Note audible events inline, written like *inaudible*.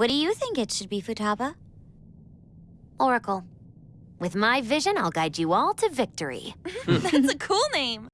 What do you think it should be, Futaba? Oracle. With my vision, I'll guide you all to victory. *laughs* That's a cool name.